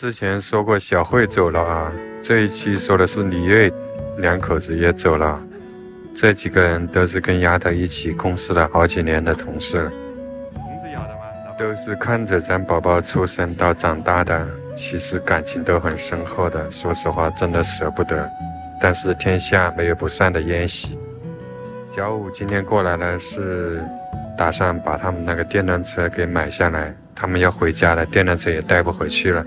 之前说过小慧走了啊，这一期说的是李瑞两口子也走了。这几个人都是跟丫头一起共事了好几年的同事了。都是看着咱宝宝出生到长大的，其实感情都很深厚的。说实话，真的舍不得。但是天下没有不散的宴席。小五今天过来呢，是打算把他们那个电动车给买下来，他们要回家了，电动车也带不回去了。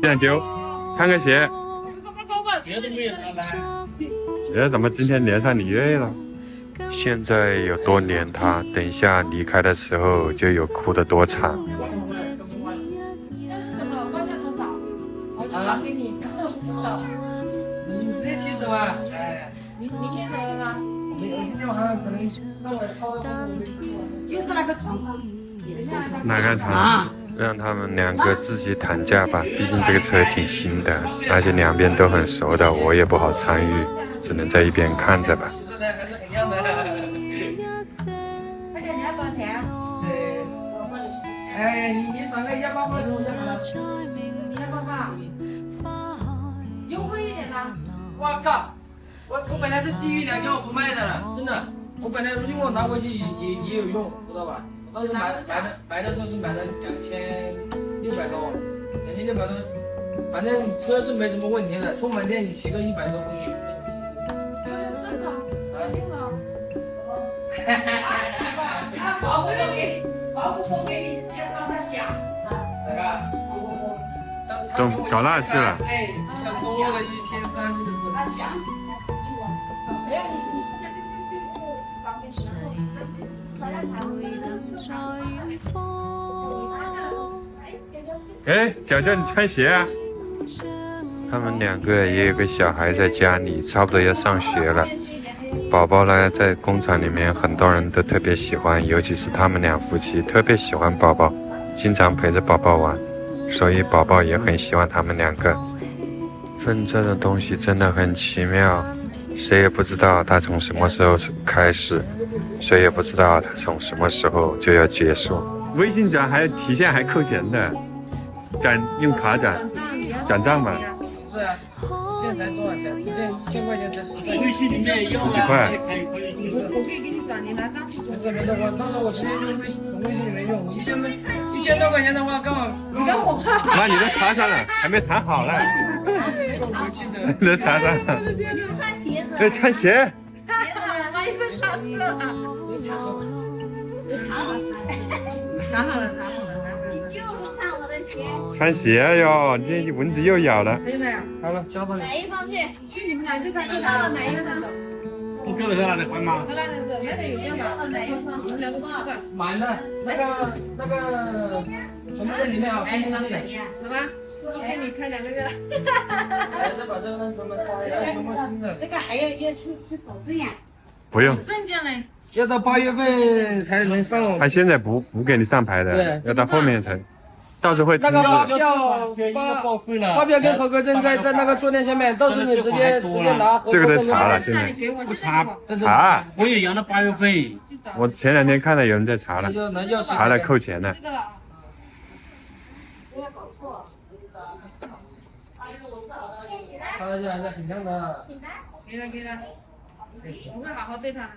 不要丢，穿个鞋。哎，怎么今天连上李锐了？现在有多黏他，等一下离开的时候就有哭的多惨。好，给你。你直接骑走啊？哎，你你先走了吗？没有，今天晚上可能那我超。就是那个床。哪个床？让他们两个自己谈价吧，毕竟这个车挺新的，而且两边都很熟的，我也不好参与，只能在一边看着吧。快点，你要多少钱？对，哎，你你转个幺八八就好了。幺八八，优惠一点吧。我靠，我我本来是低于两千我不卖的了，真的。我本来如果我拿回去也也有用，知道吧？当时买买的买的时候是买了两千六百多，两千六百多，反正车是没什么问题的，充满电你骑个一百多公里没问题。是的，用了。哈哈哈哈他保护都给保护都给你介绍，他吓死了。哪个？中搞那去了。哎，想多了一千三？他吓死了。没有你你先别别别别方便说，大家谈。哎，脚脚，你穿鞋啊！他们两个也有个小孩在家里，差不多要上学了。宝宝呢，在工厂里面，很多人都特别喜欢，尤其是他们两夫妻特别喜欢宝宝，经常陪着宝宝玩，所以宝宝也很喜欢他们两个。分这种东西真的很奇妙，谁也不知道它从什么时候开始。谁也不知道他从什么时候就要结束。微信转还提现还扣钱的，转用卡转，转账嘛。是啊，现在才多少钱？现在一千块钱才十块。十几块。我可以给你转，你拿账。没事没事，我到时候我直接用微信从微信里面用。一千多一千多块钱的话，刚好。你跟我。妈 你都查上了，还没谈好呢。都 查上了。穿鞋穿鞋。谈好了，谈好了，谈好了。你就不看我的鞋。穿鞋哟，这蚊子又咬了。可以没有？好了，交到你。哪一双去？去你们俩就看你到了哪一双。你够了在哪里换吗？在哪里是？那边有电吗？哪一双？你们两个多少个？满的，那个那个全部在里面。好吧，我给你开两个月。哈哈哈哈再把这个全部拆了，全部新的。这个还要要去去保证呀。不用。证件嘞？要到八月份才能上。他现在不不给你上牌的，要到后面才。到时候会。那个发票发发票跟合格证在在那个坐垫下面，到时候你直接直接拿。这个都查了，现在。不查，查。我也要到八月份。我前两天看到有人在查了，查了扣钱了。不要搞错。查一下，这很亮的。给了给了。我会好好对他。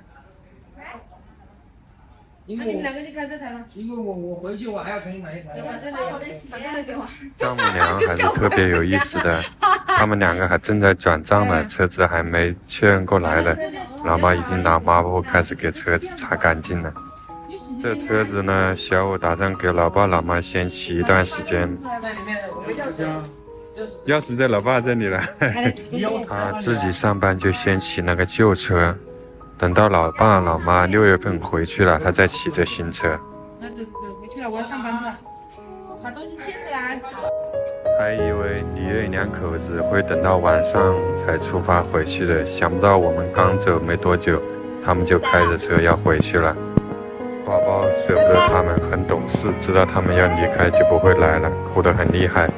那你们两个就开这台了。因为我我回去我还要重新买一台。把这个给我。丈母娘还是特别有意思的，他们两个还正在转账呢，车子还没确认过来呢，老妈已经拿抹布开始给车子擦干净了。这车子呢，小五打算给老爸老妈先骑一段时间。钥匙在老爸这里了。他自己上班就先骑那个旧车。等到老爸老妈六月份回去了，他再骑着新车。那走走回去了，我要上班去了，把东西卸下来。还以为李瑞两口子会等到晚上才出发回去的，想不到我们刚走没多久，他们就开着车要回去了。宝宝舍不得他们，很懂事，知道他们要离开就不会来了，哭得很厉害。